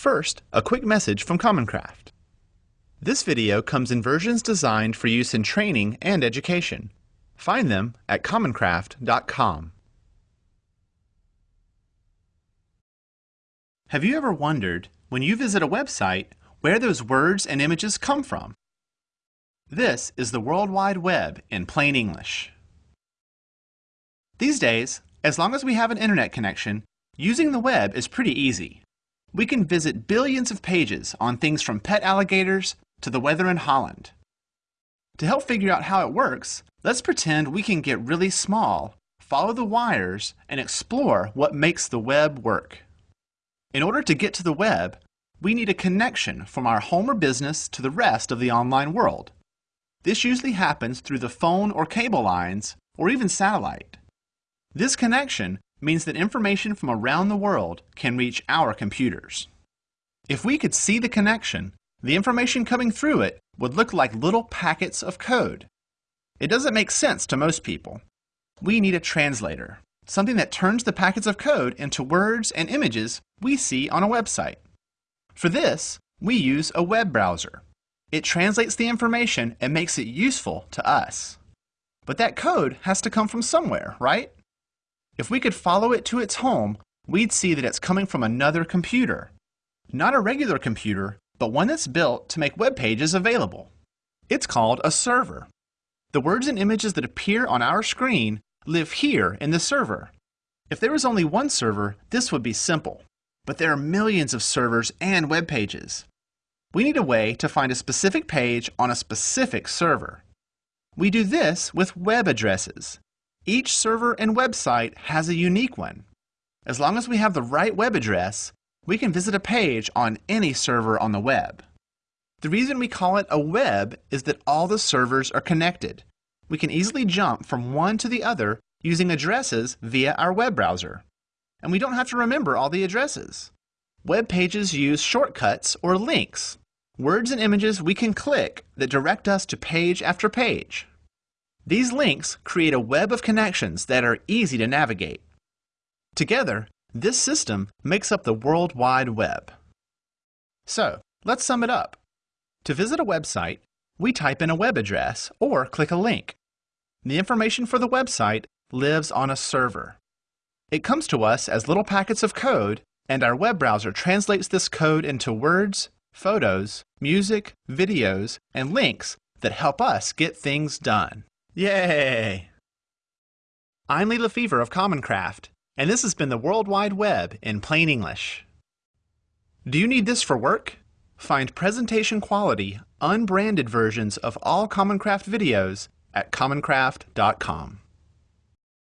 First, a quick message from Commoncraft. This video comes in versions designed for use in training and education. Find them at commoncraft.com. Have you ever wondered, when you visit a website, where those words and images come from? This is the World Wide Web in plain English. These days, as long as we have an internet connection, using the web is pretty easy. We can visit billions of pages on things from pet alligators to the weather in Holland. To help figure out how it works, let's pretend we can get really small, follow the wires, and explore what makes the web work. In order to get to the web, we need a connection from our home or business to the rest of the online world. This usually happens through the phone or cable lines, or even satellite. This connection means that information from around the world can reach our computers. If we could see the connection, the information coming through it would look like little packets of code. It doesn't make sense to most people. We need a translator, something that turns the packets of code into words and images we see on a website. For this, we use a web browser. It translates the information and makes it useful to us. But that code has to come from somewhere, right? If we could follow it to its home, we'd see that it's coming from another computer. Not a regular computer, but one that's built to make web pages available. It's called a server. The words and images that appear on our screen live here in the server. If there was only one server, this would be simple. But there are millions of servers and web pages. We need a way to find a specific page on a specific server. We do this with web addresses. Each server and website has a unique one. As long as we have the right web address, we can visit a page on any server on the web. The reason we call it a web is that all the servers are connected. We can easily jump from one to the other using addresses via our web browser. And we don't have to remember all the addresses. Web pages use shortcuts or links words and images we can click that direct us to page after page. These links create a web of connections that are easy to navigate. Together, this system makes up the World Wide Web. So, let's sum it up. To visit a website, we type in a web address or click a link. The information for the website lives on a server. It comes to us as little packets of code, and our web browser translates this code into words, photos, music, videos, and links that help us get things done. Yay! I'm Lee LeFever of Commoncraft, and this has been the World Wide Web in plain English. Do you need this for work? Find presentation quality, unbranded versions of all Commoncraft videos at commoncraft.com.